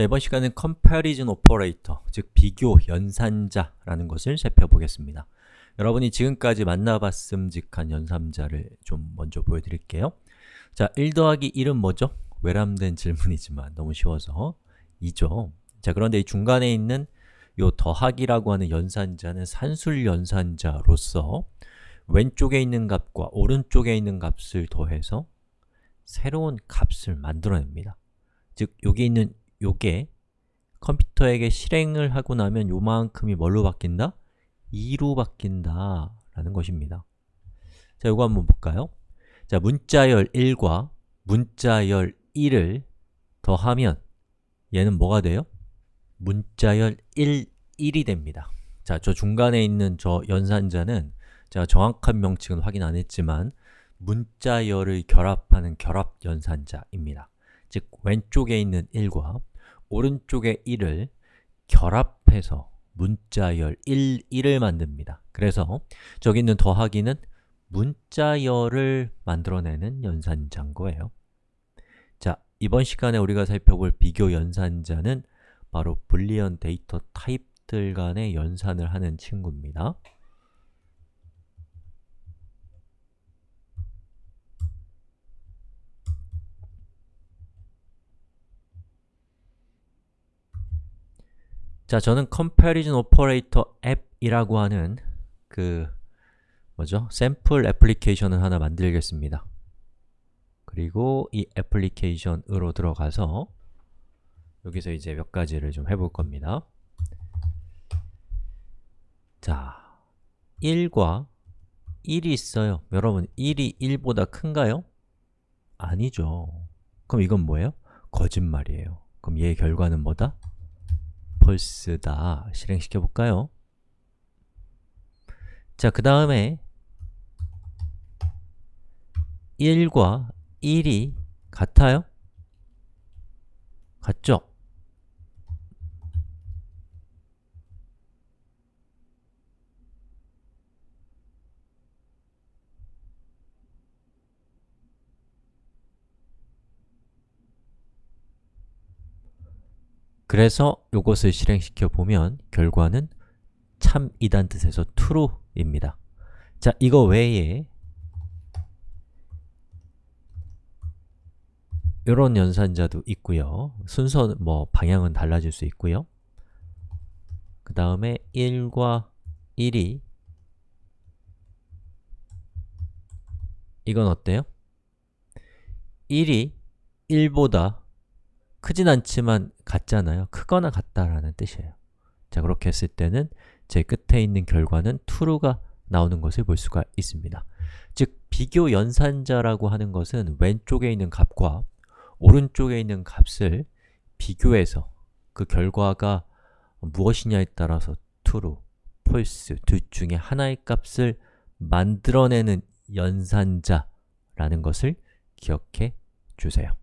자, 이번 시간은 comparison operator, 즉 비교 연산자라는 것을 살펴보겠습니다. 여러분이 지금까지 만나봤음직한 연산자를 좀 먼저 보여드릴게요. 자, 1 더하기 1은 뭐죠? 외람된 질문이지만 너무 쉬워서 2죠. 자, 그런데 이 중간에 있는 요 더하기라고 하는 연산자는 산술 연산자로서 왼쪽에 있는 값과 오른쪽에 있는 값을 더해서 새로운 값을 만들어냅니다. 즉, 여기 있는 요게 컴퓨터에게 실행을 하고 나면 요만큼이 뭘로 바뀐다? 2로 바뀐다 라는 것입니다. 자, 요거 한번 볼까요? 자, 문자열 1과 문자열 1을 더하면 얘는 뭐가 돼요? 문자열 1, 1이 됩니다. 자, 저 중간에 있는 저 연산자는 제가 정확한 명칭은 확인 안 했지만 문자열을 결합하는 결합 연산자입니다. 즉, 왼쪽에 있는 1과 오른쪽에 1을 결합해서 문자열 1, 1을 만듭니다. 그래서 저기 있는 더하기는 문자열을 만들어내는 연산자인 거예요. 자, 이번 시간에 우리가 살펴볼 비교 연산자는 바로 불리언 데이터 타입들 간의 연산을 하는 친구입니다. 자, 저는 Comparison Operator 앱이라고 하는 그 뭐죠? 샘플 애플리케이션을 하나 만들겠습니다. 그리고 이 애플리케이션으로 들어가서 여기서 이제 몇 가지를 좀 해볼 겁니다. 자, 1과 1이 있어요. 여러분, 1이 1보다 큰가요? 아니죠. 그럼 이건 뭐예요? 거짓말이에요. 그럼 얘의 결과는 뭐다? 펄스다 실행시켜 볼까요? 자, 그 다음에 1과 1이 같아요? 같죠? 그래서 이것을 실행시켜 보면 결과는 참이란 뜻에서 true입니다. 자, 이거 외에 이런 연산자도 있고요. 순서 뭐 방향은 달라질 수 있고요. 그 다음에 1과 1이 이건 어때요? 1이 1보다 크진 않지만 같잖아요. 크거나 같다라는 뜻이에요. 자, 그렇게 했을 때는 제 끝에 있는 결과는 true가 나오는 것을 볼 수가 있습니다. 즉, 비교 연산자라고 하는 것은 왼쪽에 있는 값과 오른쪽에 있는 값을 비교해서 그 결과가 무엇이냐에 따라서 true, false 둘 중에 하나의 값을 만들어내는 연산자라는 것을 기억해 주세요.